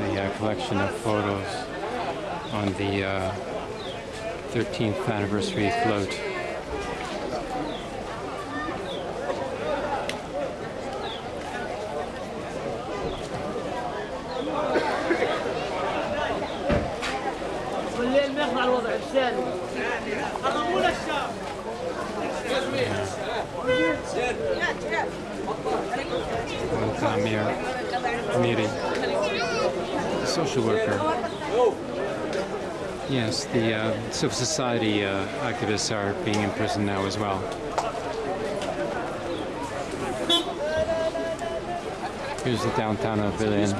the uh, collection of photos on the uh, 13th anniversary float. Welcome here, meeting social worker. Yes, the uh, civil society uh, activists are being imprisoned now as well. Here's the downtown of Berlin.